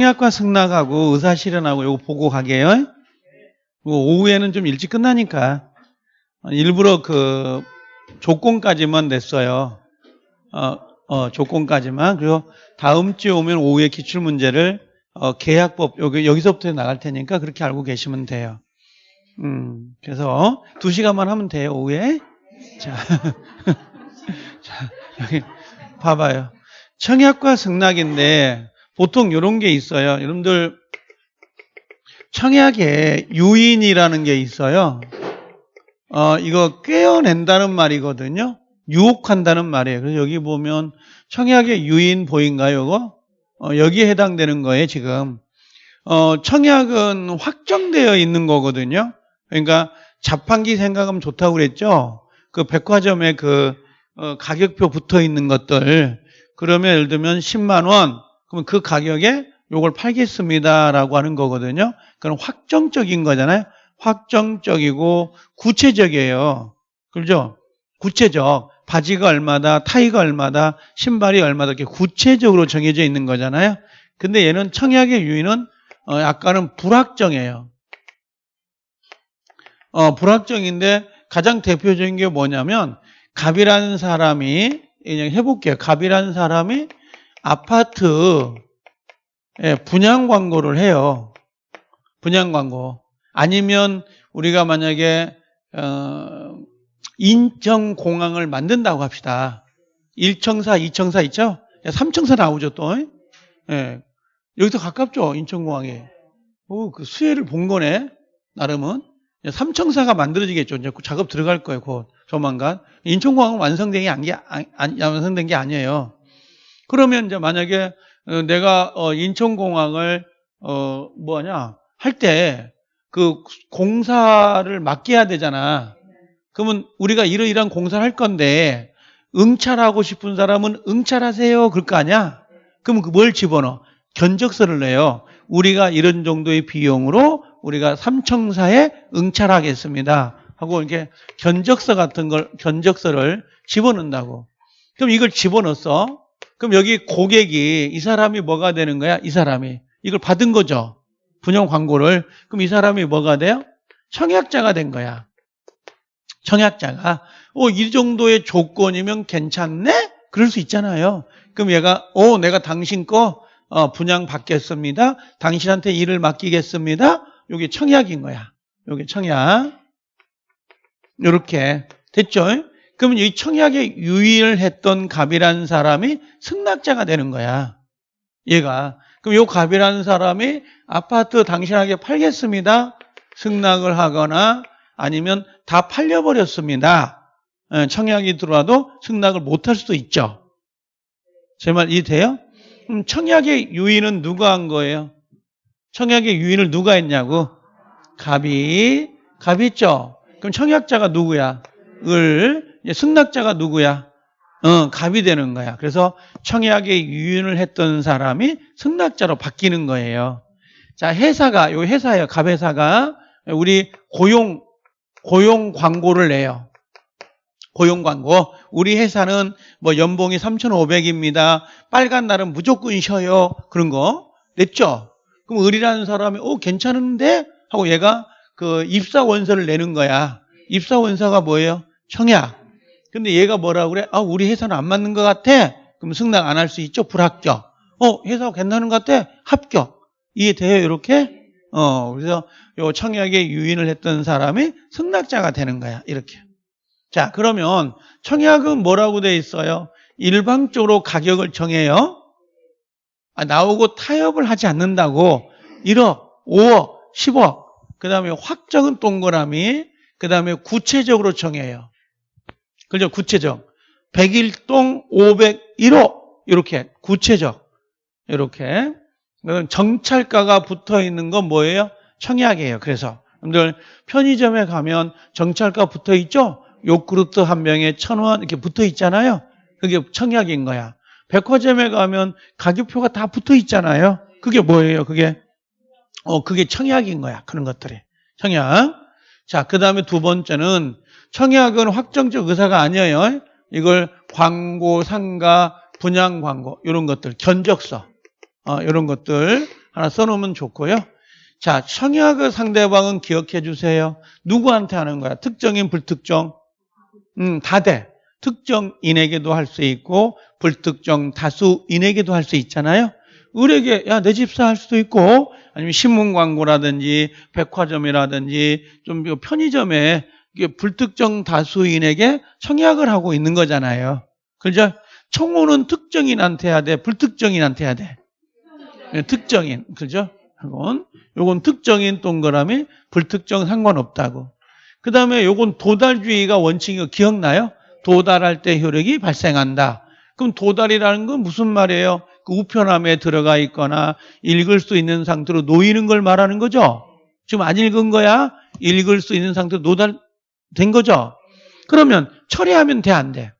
청약과 승낙하고 의사실현하고 요거 보고 가게요. 뭐 오후에는 좀 일찍 끝나니까 일부러 그 조건까지만 냈어요. 어, 어, 조건까지만. 그리고 다음 주에 오면 오후에 기출 문제를 어, 계약법 여기 여기서부터 나갈 테니까 그렇게 알고 계시면 돼요. 음, 그래서 두 시간만 하면 돼요 오후에. 자, 자 여기 봐봐요. 청약과 승낙인데 보통 이런 게 있어요. 여러분들 청약에 유인이라는 게 있어요. 어, 이거 꿰어낸다는 말이거든요. 유혹한다는 말이에요. 그래서 여기 보면 청약의 유인 보인가요, 이거? 어, 여기에 해당되는 거예요, 지금. 어, 청약은 확정되어 있는 거거든요. 그러니까 자판기 생각하면 좋다고 그랬죠? 그 백화점에 그 어, 가격표 붙어 있는 것들. 그러면 예를 들면 10만 원. 그러면 그 가격에 요걸 팔겠습니다라고 하는 거거든요. 그건 확정적인 거잖아요. 확정적이고 구체적이에요. 그렇죠? 구체적. 바지가 얼마다, 타이가 얼마다, 신발이 얼마다 이렇게 구체적으로 정해져 있는 거잖아요. 근데 얘는 청약의 유인은 어, 약간은 불확정해요. 어, 불확정인데 가장 대표적인 게 뭐냐면 갑이라는 사람이 그냥 해볼게요. 갑이라는 사람이 아파트 예, 분양 광고를 해요. 분양 광고. 아니면 우리가 만약에 어, 인천공항을 만든다고 합시다. 1청사, 2청사 있죠? 3청사 나오죠 또. 예. 여기서 가깝죠 인천공항에. 오, 그 수혜를 본 거네. 나름은. 3청사가 만들어지겠죠. 이제 작업 들어갈 거예요. 곧 조만간. 인천공항은 완성된 게, 아니, 아니, 완성된 게 아니에요. 그러면 이제 만약에 어, 내가 어, 인천공항을 어 뭐냐 할 때 그 공사를 맡겨야 되잖아. 그러면 우리가 이러이러한 공사를 할 건데 응찰하고 싶은 사람은 응찰하세요 그럴 거 아니야? 그러면 그뭘 집어넣어? 견적서를 내요. 우리가 이런 정도의 비용으로 우리가 삼청사에 응찰하겠습니다. 하고 이렇게 견적서 같은 걸 견적서를 집어넣는다고. 그럼 이걸 집어넣었어. 그럼 여기 고객이 이 사람이 뭐가 되는 거야? 이 사람이 이걸 받은 거죠. 분양 광고를. 그럼 이 사람이 뭐가 돼요? 청약자가 된 거야. 청약자가 어, 이 정도의 조건이면 괜찮네? 그럴 수 있잖아요. 그럼 얘가 어, 내가 당신 거 어, 분양 받겠습니다. 당신한테 일을 맡기겠습니다. 이게 청약인 거야. 이게 청약. 이렇게 됐죠? 그러면 이 청약에 유의를 했던 갑이라는 사람이 승낙자가 되는 거야. 얘가. 그럼 이 갑이라는 사람이 아파트 당신에게 팔겠습니다. 승낙을 하거나 아니면 다 팔려버렸습니다. 예, 청약이 들어와도 승낙을 못할 수도 있죠. 제 말 이해돼요? 그럼 청약의 유인은 누가 한 거예요? 청약의 유인을 누가 했냐고? 갑이. 갑이 있죠? 그럼 청약자가 누구야? 을. 승낙자가 누구야? 어, 갑이 되는 거야. 그래서 청약에 유인을 했던 사람이 승낙자로 바뀌는 거예요. 자, 회사가, 요 회사예요. 갑회사가 우리 고용, 고용 광고를 내요. 고용 광고. 우리 회사는 뭐 연봉이 3,500입니다. 빨간 날은 무조건 쉬어요. 그런 거. 냈죠? 그럼 을이라는 사람이, 어, 괜찮은데? 하고 얘가 그 입사 원서를 내는 거야. 입사 원서가 뭐예요? 청약. 근데 얘가 뭐라고 그래? 아, 우리 회사는 안 맞는 것 같아. 그럼 승낙 안 할 수 있죠? 불합격. 어, 회사가 괜찮은 것 같아? 합격. 이해돼요? 이렇게? 어, 그래서 요 청약에 유인을 했던 사람이 승낙자가 되는 거야. 이렇게. 자, 그러면 청약은 뭐라고 돼 있어요? 일방적으로 가격을 정해요. 아, 나오고 타협을 하지 않는다고 1억, 5억, 10억. 그 다음에 확정은 동그라미. 그 다음에 구체적으로 정해요. 그죠? 구체적. 101동 501호. 이렇게. 구체적. 이렇게. 정찰가가 붙어 있는 건 뭐예요? 청약이에요. 그래서. 여러분들 편의점에 가면 정찰가 붙어 있죠? 요구르트 한 병에 천 원 이렇게 붙어 있잖아요. 그게 청약인 거야. 백화점에 가면 가격표가 다 붙어 있잖아요. 그게 뭐예요? 그게 어 그게 청약인 거야. 그런 것들이. 청약. 자, 그 다음에 두 번째는 청약은 확정적 의사가 아니에요. 이걸 광고, 상가, 분양 광고 이런 것들, 견적서 어, 이런 것들 하나 써놓으면 좋고요. 자, 청약의 상대방은 기억해 주세요. 누구한테 하는 거야? 특정인, 불특정? 음, 다 돼. 특정인에게도 할 수 있고, 불특정 다수인에게도 할 수 있잖아요. 을에게, 야, 내 집사 할 수도 있고, 아니면 신문 광고라든지, 백화점이라든지, 좀 편의점에 불특정 다수인에게 청약을 하고 있는 거잖아요. 그죠? 청혼은 특정인한테 해야 돼, 불특정인한테 해야 돼. 네, 특정인, 그죠? 요건, 요건 특정인 동그라미, 불특정 상관없다고. 그 다음에 요건 도달주의가 원칙이고 기억나요? 도달할 때 효력이 발생한다. 그럼 도달이라는 건 무슨 말이에요? 그 우편함에 들어가 있거나 읽을 수 있는 상태로 놓이는 걸 말하는 거죠? 지금 안 읽은 거야? 읽을 수 있는 상태로 노달 된 거죠? 그러면 처리하면 돼, 안 돼?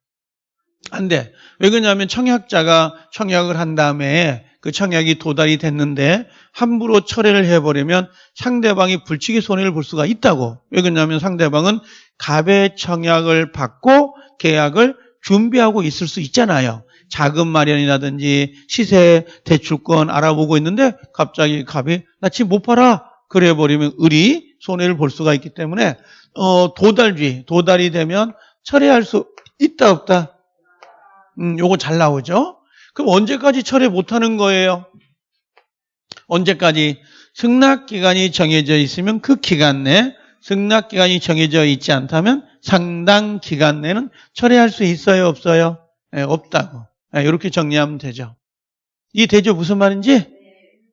안 돼. 왜 그러냐면 청약자가 청약을 한 다음에 그 청약이 도달이 됐는데 함부로 철회를 해버리면 상대방이 불치기 손해를 볼 수가 있다고. 왜 그러냐면 상대방은 갑의 청약을 받고 계약을 준비하고 있을 수 있잖아요. 자금 마련이라든지 시세 대출권 알아보고 있는데 갑자기 갑이 나 지금 못 팔아 그래 버리면 을이 손해를 볼 수가 있기 때문에 어, 도달주의 도달이 되면 철회할 수 있다 없다. 음, 요거 잘 나오죠. 그럼 언제까지 철회 못하는 거예요? 언제까지? 승낙기간이 정해져 있으면 그 기간 내 승낙기간이 정해져 있지 않다면 상당 기간 내는 철회할 수 있어요? 없어요? 네, 없다고. 네, 이렇게 정리하면 되죠. 이 되죠? 무슨 말인지?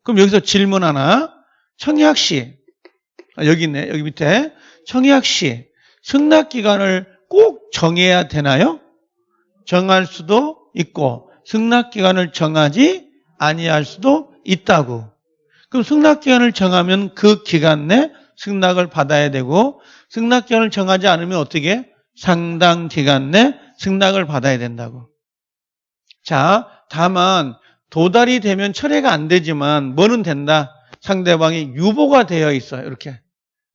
그럼 여기서 질문 하나. 청약시. 아, 여기 있네. 여기 밑에. 청약 시. 승낙 기간을 꼭 정해야 되나요? 정할 수도 있고 승낙 기간을 정하지 아니할 수도 있다고. 그럼 승낙 기간을 정하면 그 기간 내 승낙을 받아야 되고 승낙 기간을 정하지 않으면 어떻게? 상당 기간 내 승낙을 받아야 된다고. 자, 다만 도달이 되면 철회가 안 되지만 뭐는 된다? 상대방이 유보가 되어 있어요. 이렇게.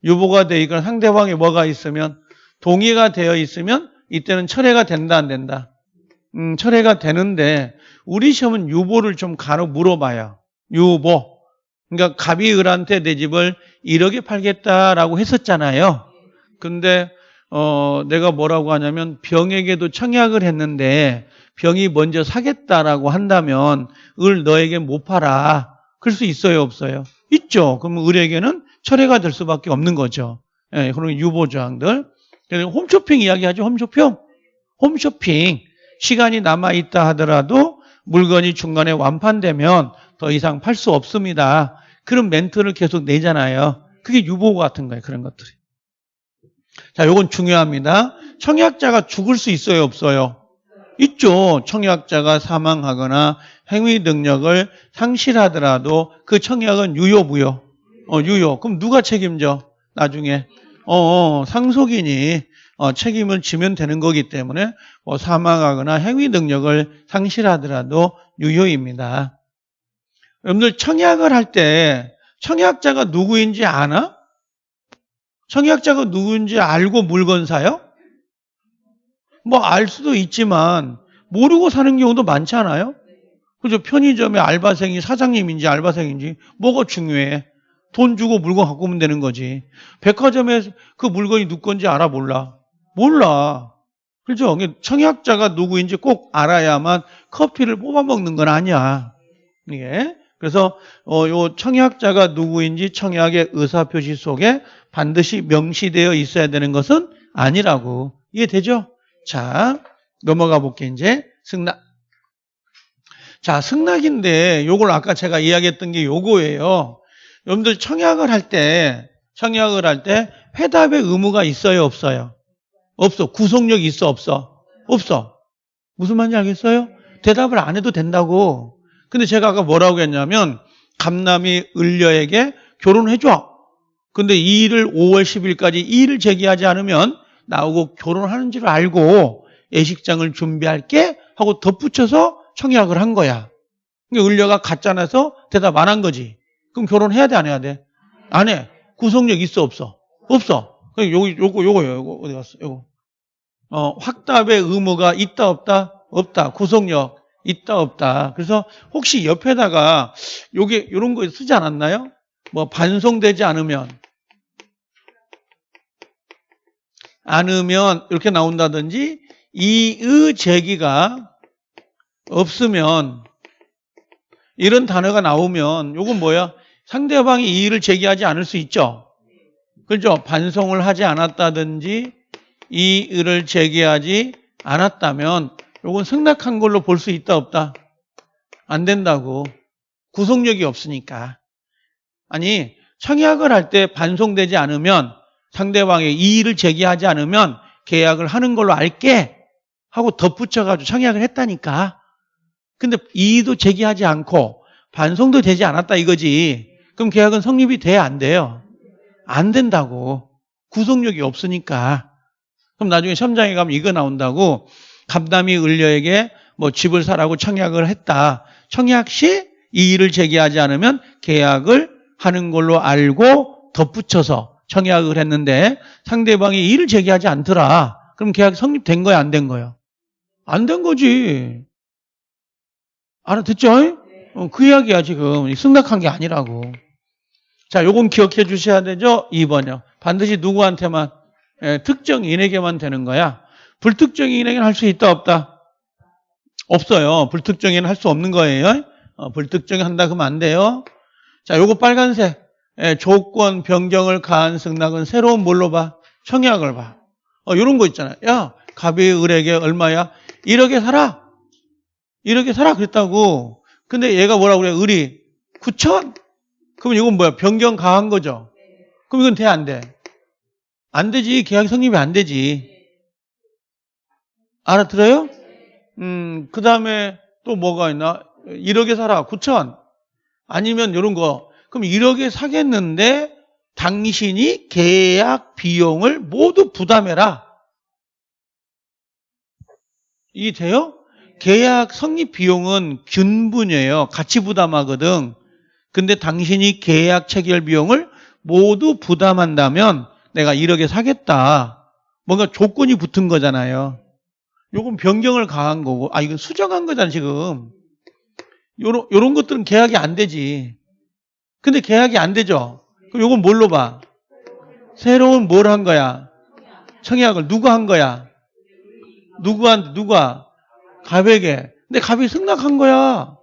유보가 되어 있거나 상대방이 뭐가 있으면 동의가 되어 있으면 이때는 철회가 된다 안 된다? 음, 철회가 되는데 우리 시험은 유보를 좀 간혹 물어봐요. 유보. 그러니까 갑이 을한테 내 집을 1억에 팔겠다라고 했었잖아요. 근데 어, 내가 뭐라고 하냐면 병에게도 청약을 했는데 병이 먼저 사겠다라고 한다면 을 너에게 못 팔아. 그럴 수 있어요, 없어요? 있죠. 그러면 을에게는 철회가 될 수밖에 없는 거죠. 예, 그런 유보 조항들. 홈쇼핑 이야기하죠. 홈쇼핑. 홈쇼핑. 시간이 남아있다 하더라도 물건이 중간에 완판되면 더 이상 팔 수 없습니다. 그런 멘트를 계속 내잖아요. 그게 유보 같은 거예요. 그런 것들이. 자, 요건 중요합니다. 청약자가 죽을 수 있어요? 없어요? 있죠. 청약자가 사망하거나 행위 능력을 상실하더라도 그 청약은 유효, 무효? 어, 유효. 그럼 누가 책임져? 나중에. 어, 어 상속인이 어, 책임을 지면 되는 거기 때문에 뭐 사망하거나 행위 능력을 상실하더라도 유효입니다. 여러분들 청약을 할 때 청약자가 누구인지 아나? 청약자가 누구인지 알고 물건 사요? 뭐 알 수도 있지만 모르고 사는 경우도 많지 않아요? 그죠? 편의점의 알바생이 사장님인지 알바생인지 뭐가 중요해? 돈 주고 물건 갖고 오면 되는 거지. 백화점에 그 물건이 누구 건지 알아 몰라. 몰라. 그죠? 청약자가 누구인지 꼭 알아야만 커피를 뽑아 먹는 건 아니야. 이게. 그래서 어, 요 청약자가 누구인지 청약의 의사표시 속에 반드시 명시되어 있어야 되는 것은 아니라고. 이해되죠? 자, 넘어가 볼게 이제 승낙. 자, 승낙인데 요걸 아까 제가 이야기했던 게 요거예요. 여러분들 청약을 할 때, 청약을 할 때 회답의 의무가 있어요, 없어요? 없어. 구속력 있어, 없어? 없어. 무슨 말인지 알겠어요? 대답을 안 해도 된다고. 근데 제가 아까 뭐라고 했냐면, 감남이 을려에게 결혼해줘. 근데 이 일을 5월 10일까지 이 일을 제기하지 않으면 나오고 결혼하는 줄 알고 예식장을 준비할게 하고 덧붙여서 청약을 한 거야. 그러니까 을려가 가짜나서 대답 안 한 거지. 그럼 결혼해야 돼, 안 해야 돼? 안 해. 구속력 있어, 없어? 없어. 요거, 요거, 요거요. 요거 어디 갔어? 요거. 어, 확답의 의무가 있다, 없다? 없다. 구속력 있다 없다. 그래서 혹시 옆에다가 요게 요런 거 쓰지 않았나요? 뭐 반송되지 않으면 않으면 이렇게 나온다든지 이의 제기가 없으면 이런 단어가 나오면 요건 뭐야? 상대방이 이의를 제기하지 않을 수 있죠. 그죠? 반송을 하지 않았다든지 이의를 제기하지 않았다면 요건 승낙한 걸로 볼 수 있다 없다? 안 된다고. 구속력이 없으니까. 아니 청약을 할 때 반송되지 않으면 상대방의 이의를 제기하지 않으면 계약을 하는 걸로 알게 하고 덧붙여가지고 청약을 했다니까. 근데 이의도 제기하지 않고 반송도 되지 않았다 이거지. 그럼 계약은 성립이 돼야 안 돼요? 안 된다고. 구속력이 없으니까. 그럼 나중에 시험장에 가면 이거 나온다고 감담이 을려에게 뭐 집을 사라고 청약을 했다. 청약 시 이의를 제기하지 않으면 계약을 하는 걸로 알고 덧붙여서 청약을 했는데 상대방이 이의를 제기하지 않더라. 그럼 계약 성립된 거야, 안 된 거예요? 안된 거지. 알아듣죠? 어, 그 이야기야, 지금. 승낙한 게 아니라고. 자, 요건 기억해 주셔야 되죠? 2번이요. 반드시 누구한테만, 예, 특정인에게만 되는 거야. 불특정인에게는 할 수 있다, 없다? 없어요. 불특정인은 할 수 없는 거예요. 어, 불특정인 한다 그러면 안 돼요. 자, 요거 빨간색. 예, 조건 변경을 가한 승낙은 새로운 뭘로 봐? 청약을 봐. 어, 요런 거 있잖아요. 야, 갑이 을에게 얼마야? 1억에 살아. 1억에 살아. 그랬다고. 근데 얘가 뭐라고 그래? 을이 9천? 그럼 이건 뭐야? 변경 가한 거죠? 그럼 이건 돼, 안 돼? 안 되지. 계약 성립이 안 되지. 알아들어요? 음, 그 다음에 또 뭐가 있나? 1억에 살아. 9천. 아니면 이런 거. 그럼 1억에 사겠는데 당신이 계약 비용을 모두 부담해라. 이게 돼요? 계약 성립 비용은 균분이에요. 같이 부담하거든. 근데 당신이 계약 체결 비용을 모두 부담한다면 내가 1억에 사겠다. 뭔가 조건이 붙은 거잖아요. 요건 변경을 가한 거고, 아, 이건 수정한 거잖아, 지금. 요런, 요런 것들은 계약이 안 되지. 근데 계약이 안 되죠? 그럼 요건 뭘로 봐? 새로운 뭘 한 거야? 청약을 누가 한 거야? 누구한테, 누가? 갑에게. 근데 갑이 승낙한 거야.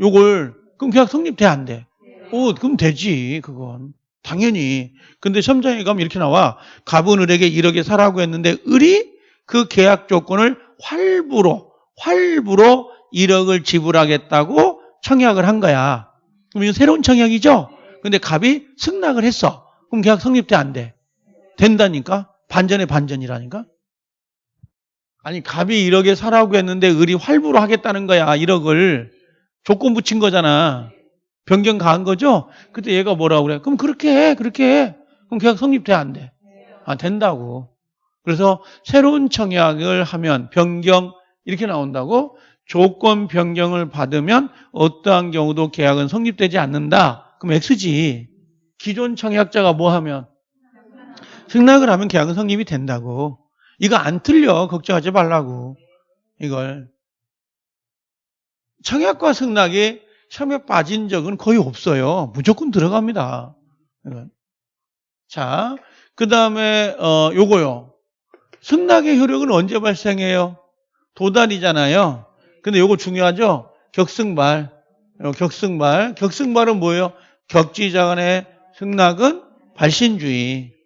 요걸. 그럼 계약 성립돼, 안 돼? 오, 그럼 되지, 그건. 당연히. 근데 시험장에 가면 이렇게 나와. 갑은 을에게 1억에 사라고 했는데, 을이 그 계약 조건을 활부로, 활부로 1억을 지불하겠다고 청약을 한 거야. 그럼 이건 새로운 청약이죠? 근데 갑이 승낙을 했어. 그럼 계약 성립돼, 안 돼? 된다니까? 반전의 반전이라니까? 아니, 갑이 1억에 사라고 했는데 을이 활부로 하겠다는 거야, 1억을. 조건 붙인 거잖아. 변경 가한 거죠? 그때 얘가 뭐라고 그래? 그럼 그렇게 해, 그렇게 해. 그럼 계약 성립돼, 안 돼? 아, 된다고. 그래서 새로운 청약을 하면 변경 이렇게 나온다고 조건 변경을 받으면 어떠한 경우도 계약은 성립되지 않는다. 그럼 X지. 기존 청약자가 뭐 하면 승낙을 하면 계약은 성립이 된다고. 이거 안 틀려. 걱정하지 말라고. 이걸. 청약과 승낙이 시험에 빠진 적은 거의 없어요. 무조건 들어갑니다. 이건. 자, 그 다음에 어 요거요. 승낙의 효력은 언제 발생해요? 도달이잖아요. 근데 요거 중요하죠? 격승발. 요 격승발. 격승발은 뭐예요? 격지자 간의 승낙은 발신주의.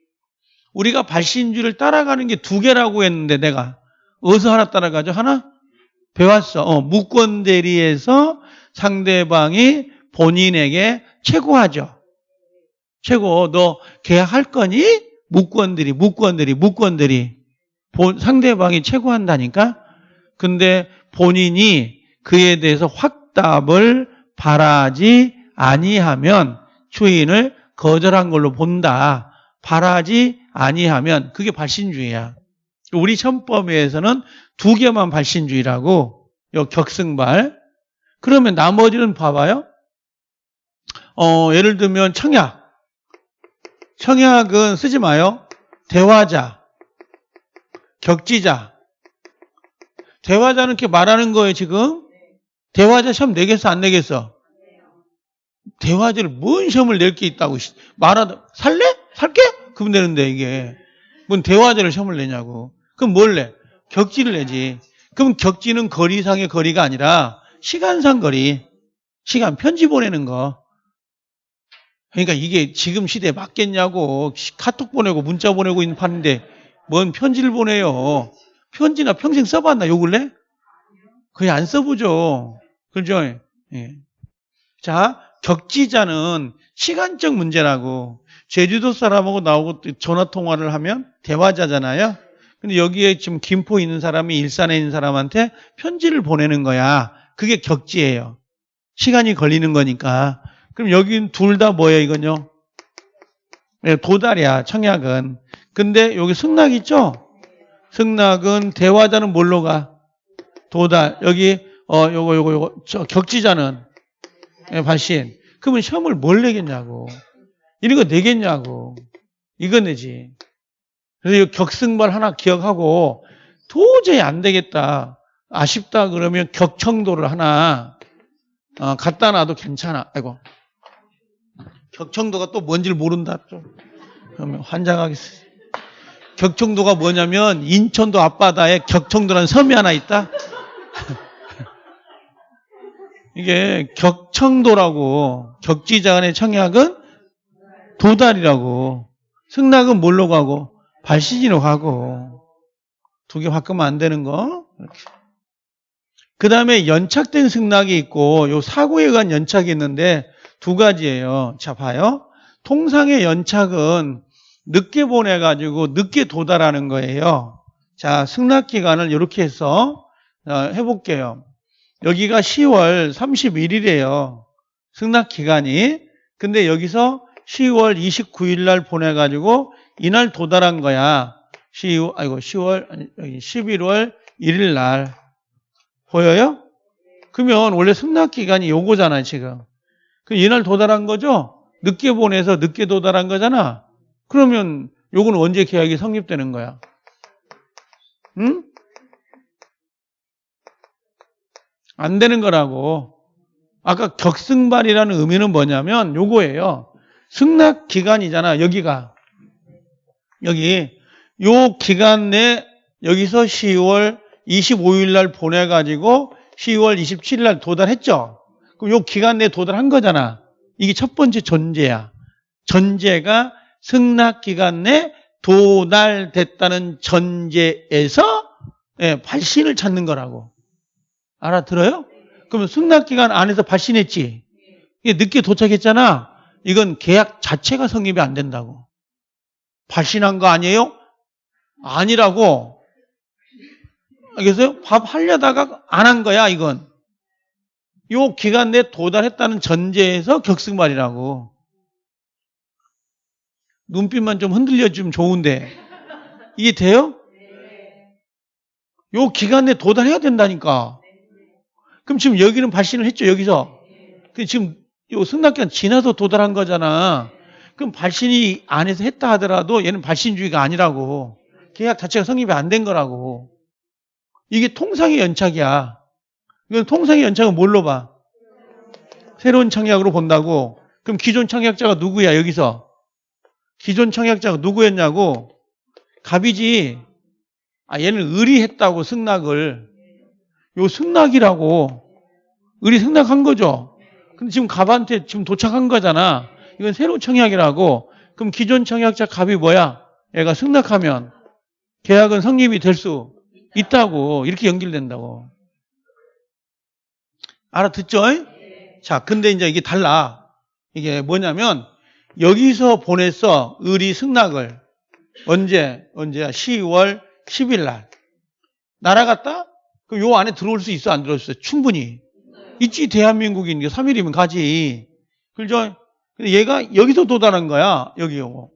우리가 발신주의를 따라가는 게 두 개라고 했는데 내가 어디서 하나 따라가죠? 하나? 배웠어. 어, 무권 대리에서 상대방이 본인에게 최고하죠. 최고. 너 계약할 거니? 무권들이, 무권들이, 무권들이. 본, 상대방이 최고한다니까? 근데 본인이 그에 대해서 확답을 바라지 아니하면 추인을 거절한 걸로 본다. 바라지 아니하면 그게 발신주의야. 우리 천법에서는 두 개만 발신주의라고 요 격승발. 그러면 나머지는 봐봐요. 어, 예를 들면 청약. 청약은 쓰지 마요. 대화자, 격지자. 대화자는 이렇게 말하는 거예요, 지금. 대화자 시험 내겠어, 안 내겠어? 대화자를 뭔 시험을 낼 게 있다고 씨, 말하다 살래? 살게? 그분 되는데 이게 뭔 대화자를 시험을 내냐고. 그럼 뭘 내? 격지를 내지. 그럼 격지는 거리상의 거리가 아니라 시간상 거리. 시간 편지 보내는 거. 그러니까 이게 지금 시대에 맞겠냐고 카톡 보내고 문자 보내고 있는 판인데 뭔 편지를 보내요. 편지나 평생 써봤나 요 근래? 거의 안 써보죠. 그죠? 예. 자, 격지자는 시간적 문제라고 제주도 사람하고 나오고 전화 통화를 하면 대화자잖아요. 근데 여기에 지금 김포 있는 사람이 일산에 있는 사람한테 편지를 보내는 거야. 그게 격지예요. 시간이 걸리는 거니까. 그럼 여긴 둘 다 뭐예요, 이건요? 네, 도달이야, 청약은. 근데 여기 승낙 있죠? 승낙은 대화자는 뭘로 가? 도달. 여기, 어, 요거, 요거, 요거, 저 격지자는 예, 발신. 그러면 시험을 뭘 내겠냐고. 이런 거 내겠냐고. 이거 내지. 그래서 이 격승발 하나 기억하고 도저히 안 되겠다. 아쉽다 그러면 격청도를 하나 어, 갖다 놔도 괜찮아. 아이고. 격청도가 또 뭔지를 모른다. 좀. 그러면 환장하겠어. 격청도가 뭐냐면 인천도 앞바다에 격청도라는 섬이 하나 있다. 이게 격청도라고 격지자 간의 청약은 도달이라고 승낙은 뭘로 가고 발시지로 가고 두 개 바꾸면 안 되는 거. 그 다음에 연착된 승낙이 있고 요 사고에 관한 연착이 있는데 두 가지예요. 자 봐요. 통상의 연착은 늦게 보내가지고 늦게 도달하는 거예요. 자 승낙 기간을 이렇게 해서 어, 해볼게요. 여기가 10월 31일이에요. 승낙 기간이. 근데 여기서 10월 29일 날 보내가지고 이날 도달한 거야. 10, 아이고 10월 아니 여기 11월 1일 날 보여요? 그러면 원래 승낙 기간이 요거잖아 지금. 그 이날 도달한 거죠? 늦게 보내서 늦게 도달한 거잖아. 그러면 요거는 언제 계약이 성립되는 거야? 응? 안 되는 거라고. 아까 격승발이라는 의미는 뭐냐면 요거예요. 승낙 기간이잖아. 여기가. 여기 요 기간 내 여기서 10월 25일 날 보내 가지고 10월 27일 날 도달했죠. 그럼 요 기간 내에 도달한 거잖아. 이게 첫 번째 전제야. 전제가 승낙 기간 내 도달됐다는 전제에서 예, 발신을 찾는 거라고. 알아들어요? 그러면 승낙 기간 안에서 발신했지. 늦게 도착했잖아. 이건 계약 자체가 성립이 안 된다고. 발신한 거 아니에요? 아니라고. 그래서 밥 하려다가 안 한 거야, 이건. 요 기간 내에 도달했다는 전제에서 격승말이라고. 눈빛만 좀 흔들려주면 좋은데. 이게 돼요? 요 기간 내에 도달해야 된다니까. 그럼 지금 여기는 발신을 했죠, 여기서. 근데 지금 요 승낙기간 지나서 도달한 거잖아. 그럼 발신이 안에서 했다 하더라도 얘는 발신주의가 아니라고. 계약 자체가 성립이 안 된 거라고. 이게 통상의 연착이야. 이건 통상의 연착은 뭘로 봐? 새로운 청약으로 본다고. 그럼 기존 청약자가 누구야, 여기서? 기존 청약자가 누구였냐고? 갑이지. 아, 얘는 의리했다고, 승낙을. 요 승낙이라고. 의리 승낙한 거죠. 근데 지금 갑한테 지금 도착한 거잖아. 이건 새로운 청약이라고. 그럼 기존 청약자 갑이 뭐야? 얘가 승낙하면 계약은 성립이 될 수 있다고. 이렇게 연결된다고. 알아듣죠? 자, 근데 이제 이게 달라. 이게 뭐냐면 여기서 보냈어. 의리 승낙을. 언제? 언제야? 10월 10일 날. 날아갔다? 그럼 요 안에 들어올 수 있어? 안 들어올 수 있어? 충분히. 있지, 대한민국인 게 3일이면 가지. 그죠? 근데 얘가 여기서 도달한 거야. 여기 요거.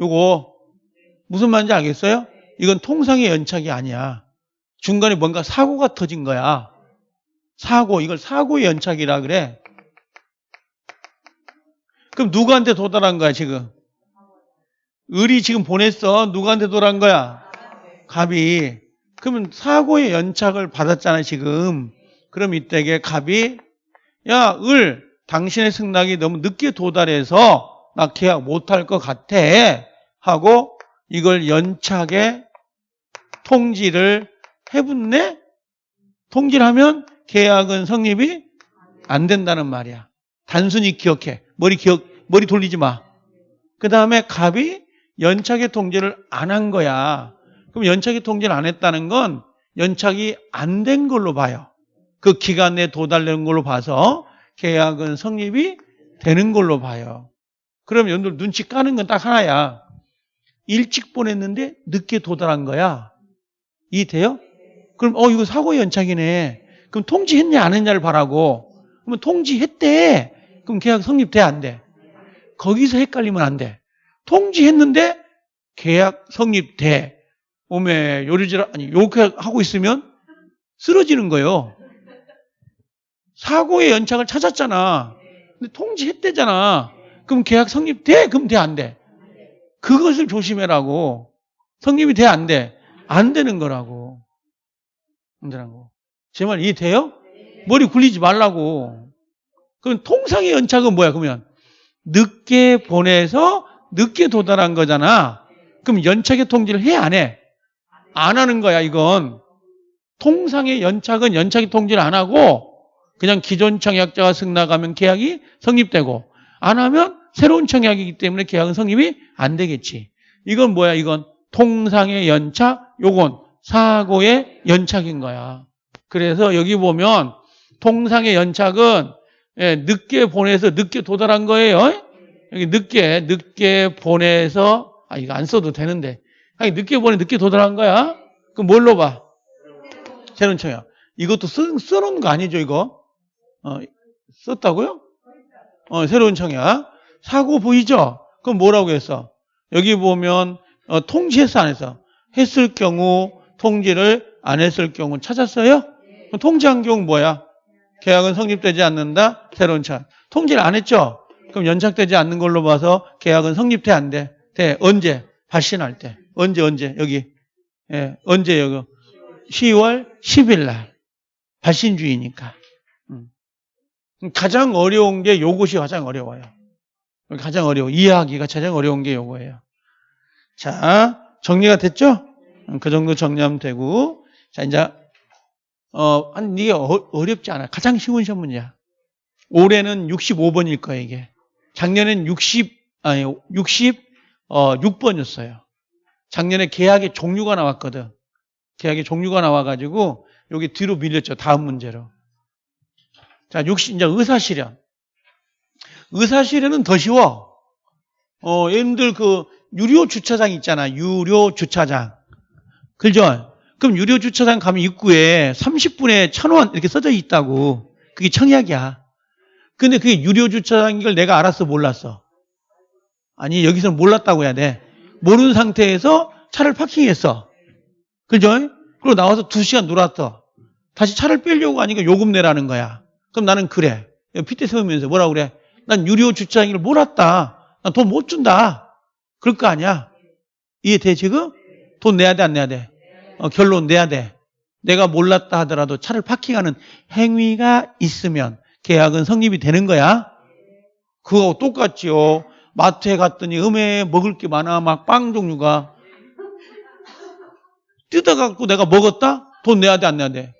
요거. 무슨 말인지 알겠어요? 이건 통상의 연착이 아니야. 중간에 뭔가 사고가 터진 거야. 사고, 이걸 사고의 연착이라 그래. 그럼 누구한테 도달한 거야, 지금? 을이 지금 보냈어. 누구한테 도달한 거야? 갑이. 그러면 사고의 연착을 받았잖아, 지금. 그럼 이때게 갑이, 야, 을, 당신의 승낙이 너무 늦게 도달해서 나 계약 못할 것 같아. 하고 이걸 연착에 통지를 해붙네? 통지를 하면 계약은 성립이 안 된다는 말이야. 단순히 기억해. 머리 기억, 머리 돌리지 마. 그 다음에 갑이 연착의 통지를 안 한 거야. 그럼 연착의 통지를 안 했다는 건 연착이 안 된 걸로 봐요. 그 기간 내에 도달되는 걸로 봐서 계약은 성립이 되는 걸로 봐요. 그럼 여러분들 눈치 까는 건 딱 하나야. 일찍 보냈는데 늦게 도달한 거야. 이 돼요? 그럼 어 이거 사고 연착이네. 그럼 통지했냐 안 했냐를 바라고. 그러면 통지했대. 그럼 계약 성립돼 안 돼? 거기서 헷갈리면 안 돼. 통지했는데 계약 성립돼. 오메 요리질 아니 요렇게 하고 있으면 쓰러지는 거예요. 사고의 연착을 찾았잖아. 근데 통지했대잖아. 그럼 계약 성립돼? 그럼 돼 안 돼? 그것을 조심해라고. 성립이 돼 안 돼? 안 되는 거라고. 안 되라고. 제말 이해돼요? 머리 굴리지 말라고. 그럼 통상의 연착은 뭐야, 그러면? 늦게 보내서 늦게 도달한 거잖아. 그럼 연착의 통지를 해, 안 해? 안 하는 거야, 이건. 통상의 연착은 연착의 통지를 안 하고, 그냥 기존 청약자가 승낙하면 계약이 성립되고, 안 하면 새로운 청약이기 때문에 계약은 성립이 안 되겠지. 이건 뭐야, 이건? 통상의 연착, 요건 사고의 연착인 거야. 그래서 여기 보면 통상의 연착은 예, 늦게 보내서 늦게 도달한 거예요. 여기 늦게 늦게 보내서 아 이거 안 써도 되는데 아니 늦게 보내 늦게 도달한 거야. 그럼 뭘로 봐? 새로운 청약. 이것도 쓰, 써놓은 거 아니죠 이거? 어, 썼다고요? 어, 새로운 청약. 사고 보이죠? 그럼 뭐라고 했어? 여기 보면 어, 통지했어 안 했어? 했을 경우 통지를 안 했을 경우 찾았어요? 통지한 경우 뭐야? 계약은 성립되지 않는다. 새로운 차. 통지를 안 했죠? 그럼 연착되지 않는 걸로 봐서 계약은 성립돼 안 돼? 돼. 언제? 발신할 때. 언제 언제? 여기. 예, 언제 여기? 10월 10일 날. 발신주의니까. 음. 가장 어려운 게 요것이 가장 어려워요. 가장 어려워. 이해하기가 가장 어려운 게 요거예요. 자, 정리가 됐죠? 음, 그 정도 정리하면 되고. 자, 이제, 어, 한, 이게 어, 어렵지 않아. 가장 쉬운 시험 문제야. 올해는 65번일 거예요, 이게. 작년엔 60, 아니, 60, 어, 6번이었어요. 작년에 계약의 종류가 나왔거든. 계약의 종류가 나와가지고, 여기 뒤로 밀렸죠. 다음 문제로. 자, 60, 이제 의사실현. 의사실현은 더 쉬워. 어, 여러분들 그, 유료 주차장 있잖아. 유료 주차장. 그죠? 그럼 유료 주차장 가면 입구에 30분에 1000원 이렇게 써져 있다고. 그게 청약이야. 근데 그게 유료 주차장인 걸 내가 알았어, 몰랐어? 아니, 여기서는 몰랐다고 해야 돼. 모르는 상태에서 차를 파킹했어. 그죠? 그리고 나와서 2시간 놀았어. 다시 차를 빼려고 하니까 요금 내라는 거야. 그럼 나는 그래. 핏대 세우면서 뭐라고 그래? 난 유료 주차장인 걸 몰랐다. 난 돈 못 준다. 그럴 거 아니야. 이해돼 지금? 돈 내야 돼 안 내야 돼? 어, 결론 내야 돼. 내가 몰랐다 하더라도 차를 파킹하는 행위가 있으면 계약은 성립이 되는 거야. 그거 똑같지요. 마트에 갔더니 음에 먹을 게 많아. 막 빵 종류가. 뜯어갖고 내가 먹었다? 돈 내야 돼 안 내야 돼?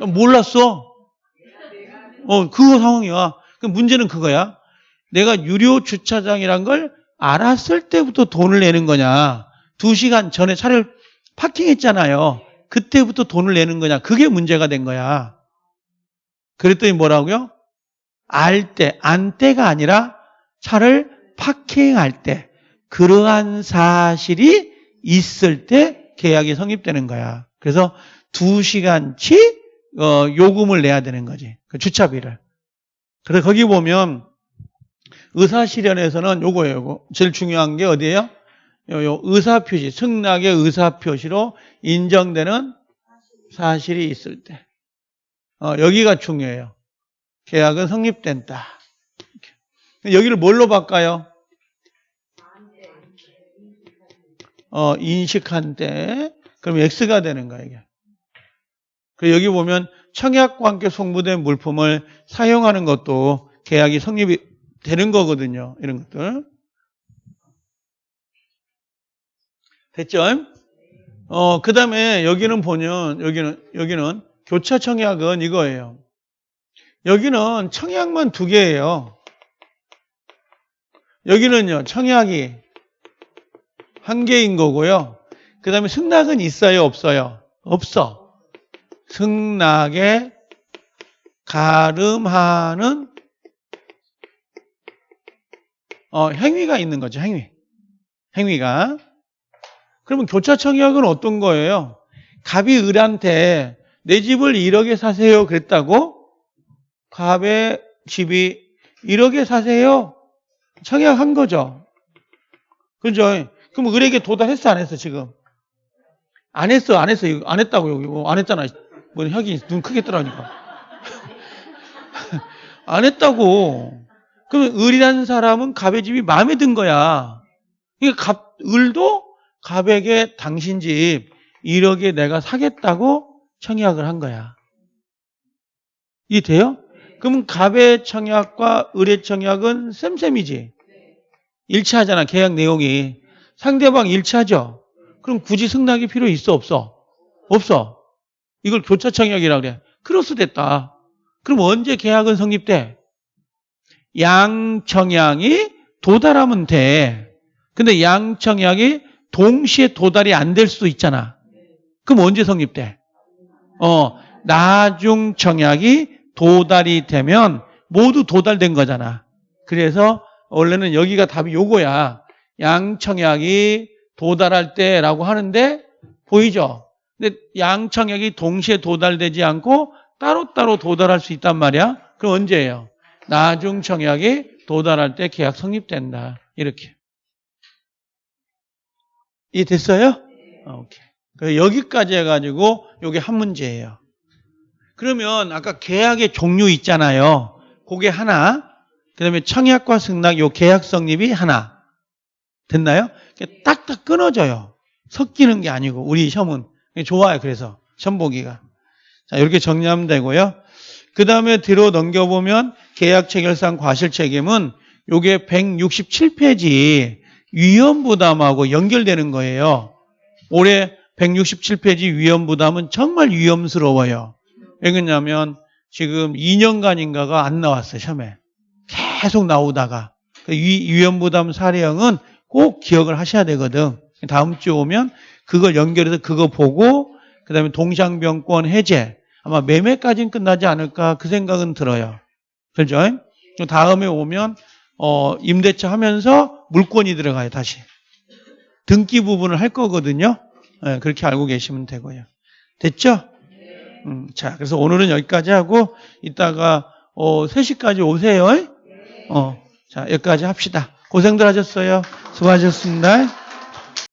몰랐어. 어, 그거 상황이야. 그 문제는 그거야. 내가 유료 주차장이란 걸 알았을 때부터 돈을 내는 거냐. 두 시간 전에 차를 파킹했잖아요. 그때부터 돈을 내는 거냐. 그게 문제가 된 거야. 그랬더니 뭐라고요? 알 때, 안 때가 아니라 차를 파킹할 때, 그러한 사실이 있을 때 계약이 성립되는 거야. 그래서 두 시간치 어, 요금을 내야 되는 거지. 그 주차비를. 그래서 거기 보면 의사실현에서는 요거예요. 요거. 제일 중요한 게 어디예요? 요, 요 의사표시, 승낙의 의사표시로 인정되는 사실이 있을 때. 어, 여기가 중요해요. 계약은 성립된다. 여기를 뭘로 바꿔요? 어, 인식한 때. 그럼 X가 되는 거야, 이게. 그 여기 보면 청약과 함께 송부된 물품을 사용하는 것도 계약이 성립이 되는 거거든요. 이런 것들. 됐죠? 어, 그 다음에 여기는 보면, 여기는, 여기는 교차 청약은 이거예요. 여기는 청약만 두 개예요. 여기는요, 청약이 한 개인 거고요. 그 다음에 승낙은 있어요, 없어요? 없어. 승낙에 가름하는 어, 행위가 있는 거죠, 행위. 행위가. 그러면 교차 청약은 어떤 거예요? 갑이 을한테 내 집을 1억에 사세요 그랬다고? 갑의 집이 1억에 사세요? 청약한 거죠. 그죠? 그럼 을에게 도달했어 안 했어 지금? 안 했어 안 했어 안 했다고 여기 안 했잖아. 뭐 혁이 눈 크게 뜨라니까. 안 했다고. 그러면 을이라는 사람은 갑의 집이 마음에 든 거야. 그러니까 갑, 을도 갑에게 당신 집 1억에 내가 사겠다고 청약을 한 거야. 이해 돼요? 그럼 갑의 청약과 을의 청약은 쌤쌤이지. 일치하잖아, 계약 내용이. 상대방 일치하죠? 그럼 굳이 승낙이 필요 있어, 없어? 없어. 이걸 교차 청약이라고 그래. 크로스 됐다. 그럼 언제 계약은 성립돼? 양청약이 도달하면 돼. 근데 양청약이 동시에 도달이 안 될 수도 있잖아. 그럼 언제 성립돼? 어, 나중 청약이 도달이 되면 모두 도달된 거잖아. 그래서 원래는 여기가 답이 요거야. 양청약이 도달할 때라고 하는데 보이죠? 근데 양청약이 동시에 도달되지 않고 따로따로 도달할 수 있단 말이야. 그럼 언제예요? 나중 청약이 도달할 때 계약 성립된다. 이렇게. 이 됐어요? 오케이. 그래서 여기까지 해가지고 이게 한 문제예요. 그러면 아까 계약의 종류 있잖아요. 그게 하나. 그 다음에 청약과 승낙 요 계약 성립이 하나. 됐나요? 딱딱 끊어져요. 섞이는 게 아니고 우리 시험은 좋아요. 그래서 시험 보기가. 자 이렇게 정리하면 되고요. 그 다음에 뒤로 넘겨보면 계약 체결상 과실 책임은 요게 167페이지 위험 부담하고 연결되는 거예요. 올해 167페이지 위험 부담은 정말 위험스러워요. 왜 그러냐면 지금 2년간인가가 안 나왔어요. 시험에. 계속 나오다가 그 위험 부담 사례형은 꼭 기억을 하셔야 되거든. 다음 주 오면 그걸 연결해서 그거 보고 그 다음에 동상병권 해제 아마 매매까지는 끝나지 않을까 그 생각은 들어요. 그죠? 다음에 오면 어, 임대차 하면서 물권이 들어가요, 다시. 등기 부분을 할 거거든요. 네, 그렇게 알고 계시면 되고요. 됐죠? 음, 자, 그래서 오늘은 여기까지 하고, 이따가, 어, 3시까지 오세요. 어, 자, 여기까지 합시다. 고생들 하셨어요. 수고하셨습니다.